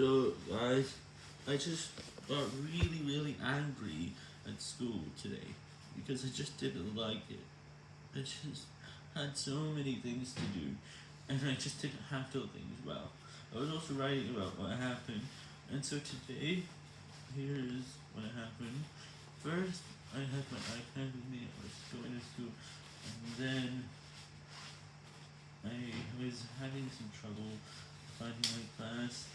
So, guys, I just got really, really angry at school today because I just didn't like it. I just had so many things to do, and I just didn't handle things well. I was also writing about what happened, and so today, here's what happened. First, I had my iPad with me, I was going to school, and then I was having some trouble finding my class,